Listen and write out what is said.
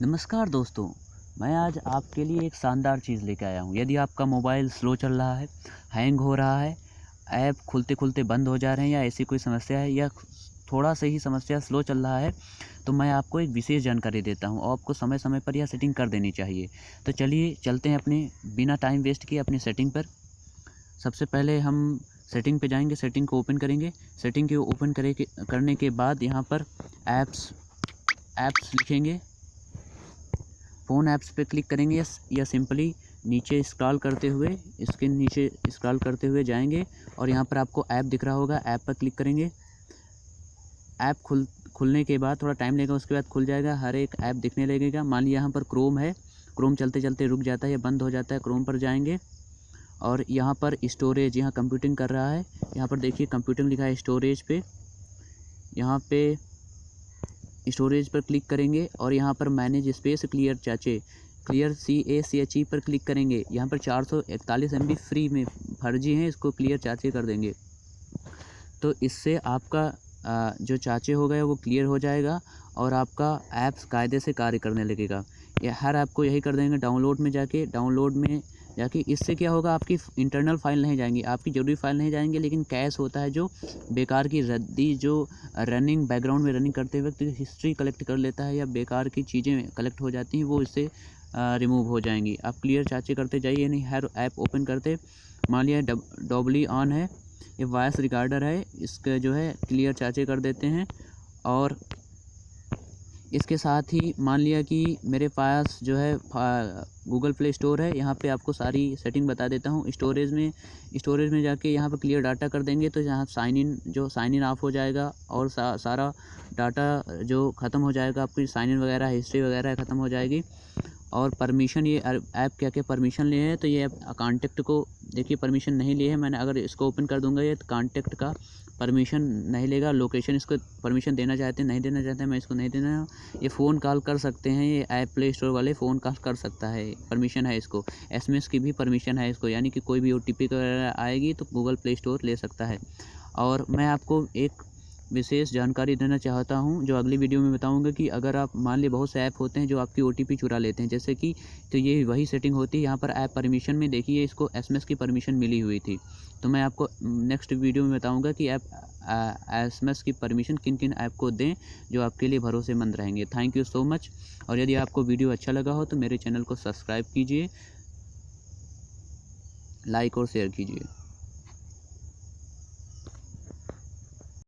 नमस्कार दोस्तों, मैं आज आपके लिए एक शानदार चीज़ लेकर आया हूँ। यदि आपका मोबाइल स्लो चल रहा है, हैंग हो रहा है, ऐप खुलते खुलते बंद हो जा रहे हैं या ऐसी कोई समस्या है या थोड़ा सा ही समस्या स्लो चल रहा है तो मैं आपको एक विशेष जानकारी देता हूँ। और आपको समय समय पर यह सेटिंग कर देनी चाहिए। तो चलिए चलते हैं अपने बिना टाइम वेस्ट किए अपनी सेटिंग पर। सबसे पहले हम सेटिंग पे जाएँगे, सेटिंग को ओपन करेंगे। सेटिंग के ओपन करे करने के बाद यहाँ पर ऐप्स ऐप्स लिखेंगे। फ़ोन ऐप्स पे क्लिक करेंगे या या सिंपली नीचे स्क्रॉल करते हुए इसके नीचे स्क्रॉल करते हुए जाएँगे और यहाँ पर आपको ऐप दिख रहा होगा, ऐप पर क्लिक करेंगे। ऐप खुल, खुलने के बाद थोड़ा टाइम लगेगा उसके बाद खुल जाएगा, हर एक ऐप दिखने लगेगा। मान लिया यहाँ पर क्रोम है, क्रोम चलते चलते रुक जाता है या बंद हो जाता है, क्रोम पर जाएँगे। और यहाँ पर स्टोरेज, यहाँ कंप्यूटिंग कर रहा है। यहाँ पर देखिए कंप्यूटिंग लिखा है स्टोरेज पे। यहाँ पे स्टोरेज पर क्लिक करेंगे और यहाँ पर मैनेज स्पेस क्लियर चाचे, clear C A C H E पर क्लिक करेंगे। यहाँ पर चार सौ इकतालीस एम बी फ्री में फर्जी हैं, इसको क्लियर चाचे कर देंगे। तो इससे आपका जो चाचे हो गए वो क्लियर हो जाएगा और आपका ऐप्स कायदे से कार्य करने लगेगा। हर ऐप को यही कर देंगे, डाउनलोड में जाके, डाउनलोड में जाके इससे क्या होगा, आपकी इंटरनल फ़ाइल नहीं जाएँगी। आपकी ज़रूरी फ़ाइल नहीं जाएँगे, लेकिन कैश होता है जो बेकार की रद्दी, जो रनिंग बैकग्राउंड में रनिंग करते वक्त हिस्ट्री कलेक्ट कर लेता है या बेकार की चीज़ें कलेक्ट हो जाती हैं, वो इससे रिमूव हो जाएँगी। आप क्लियर चाचे करते जाइए नहीं हर ऐप ओपन करते। मान लिया डबली ऑन है, ये वॉइस रिकॉर्डर है, इसके जो है क्लियर चाचे कर देते हैं, और इसके साथ ही मान लिया कि मेरे पास जो है गूगल प्ले स्टोर है। यहाँ पे आपको सारी सेटिंग बता देता हूँ। स्टोरेज में स्टोरेज में जाके यहाँ पर क्लियर डाटा कर देंगे तो यहाँ साइन इन जो साइन इन ऑफ़ हो जाएगा और सा, सारा डाटा जो ख़त्म हो जाएगा आपकी साइन इन वगैरह हिस्ट्री वगैरह ख़त्म हो जाएगी। और परमिशन ये ऐप क्या क्या परमिशन लिए हैं तो ये कॉन्टेक्ट को, देखिए परमिशन नहीं लिए है, मैंने अगर इसको ओपन कर दूँगा ये तो कॉन्टेक्ट का परमिशन नहीं लेगा लोकेशन इसको परमिशन देना चाहते हैं, नहीं देना चाहते हैं, मैं इसको नहीं देना, ये फ़ोन कॉल कर सकते हैं, ये ऐप प्ले स्टोर वाले फ़ोन कॉल कर सकता है परमिशन है इसको एसएमएस की भी परमिशन है इसको, यानी कि कोई भी ओ टी आएगी तो गूगल प्ले स्टोर ले सकता है। और मैं आपको एक विशेष जानकारी देना चाहता हूँ, जो अगली वीडियो में बताऊँगा कि अगर आप, मान ली बहुत से ऐप होते हैं जो आपकी ओटीपी चुरा लेते हैं, जैसे कि तो ये वही सेटिंग होती है, यहाँ पर ऐप परमिशन में देखिए, इसको एसएमएस की परमिशन मिली हुई थी। तो मैं आपको नेक्स्ट वीडियो में बताऊँगा कि ऐप एसएमएस की परमिशन किन किन ऐप को दें, जो आपके लिए भरोसेमंद रहेंगे। थैंक यू सो मच और यदि आपको वीडियो अच्छा लगा हो तो मेरे चैनल को सब्सक्राइब कीजिए, लाइक और शेयर कीजिए।